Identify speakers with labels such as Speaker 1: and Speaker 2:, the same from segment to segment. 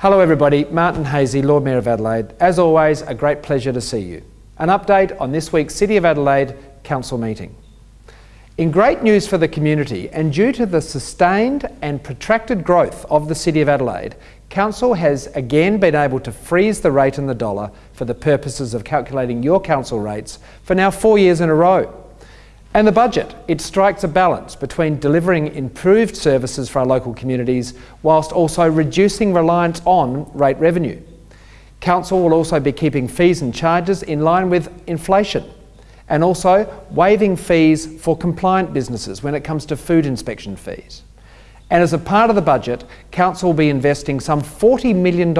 Speaker 1: Hello everybody, Martin Haese, Lord Mayor of Adelaide. As always, a great pleasure to see you. An update on this week's City of Adelaide Council meeting. In great news for the community and due to the sustained and protracted growth of the City of Adelaide, Council has again been able to freeze the rate in the dollar for the purposes of calculating your council rates for now four years in a row. And the budget, it strikes a balance between delivering improved services for our local communities whilst also reducing reliance on rate revenue. Council will also be keeping fees and charges in line with inflation and also waiving fees for compliant businesses when it comes to food inspection fees. And as a part of the budget, Council will be investing some $40 million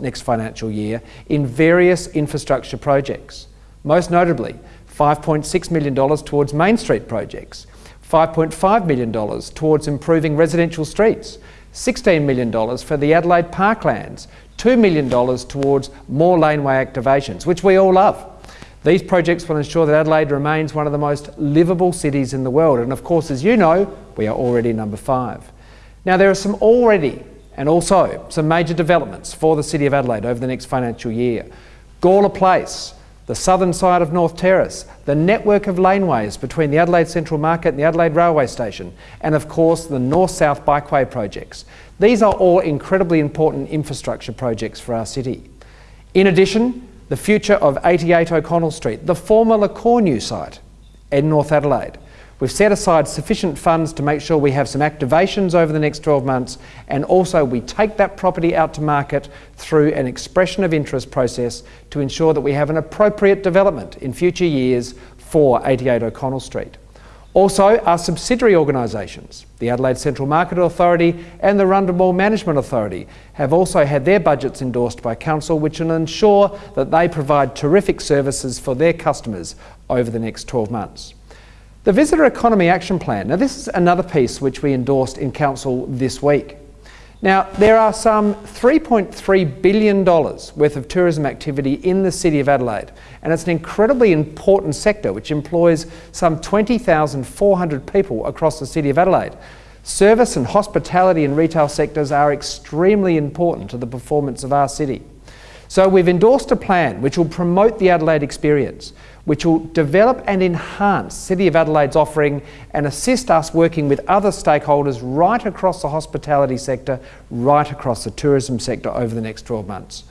Speaker 1: next financial year in various infrastructure projects. Most notably, $5.6 million towards Main Street projects, $5.5 million towards improving residential streets, $16 million for the Adelaide Parklands, $2 million towards more laneway activations, which we all love. These projects will ensure that Adelaide remains one of the most livable cities in the world. And of course, as you know, we are already number five. Now, there are some already and also some major developments for the City of Adelaide over the next financial year. Gawler Place, the southern side of North Terrace, the network of laneways between the Adelaide Central Market and the Adelaide Railway Station, and of course the North-South Bikeway projects. These are all incredibly important infrastructure projects for our city. In addition, the future of 88 O'Connell Street, the former Le Cornu site in North Adelaide, We've set aside sufficient funds to make sure we have some activations over the next 12 months and also we take that property out to market through an expression of interest process to ensure that we have an appropriate development in future years for 88 O'Connell Street. Also, our subsidiary organisations, the Adelaide Central Market Authority and the Rundle Management Authority, have also had their budgets endorsed by Council, which will ensure that they provide terrific services for their customers over the next 12 months. The Visitor Economy Action Plan. Now this is another piece which we endorsed in Council this week. Now there are some $3.3 billion worth of tourism activity in the City of Adelaide and it's an incredibly important sector which employs some 20,400 people across the City of Adelaide. Service and hospitality and retail sectors are extremely important to the performance of our city. So we've endorsed a plan which will promote the Adelaide experience, which will develop and enhance City of Adelaide's offering and assist us working with other stakeholders right across the hospitality sector, right across the tourism sector over the next 12 months.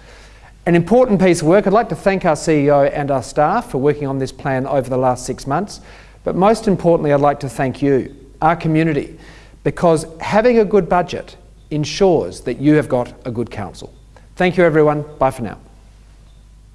Speaker 1: An important piece of work, I'd like to thank our CEO and our staff for working on this plan over the last six months, but most importantly I'd like to thank you, our community, because having a good budget ensures that you have got a good council. Thank you everyone. Bye for now.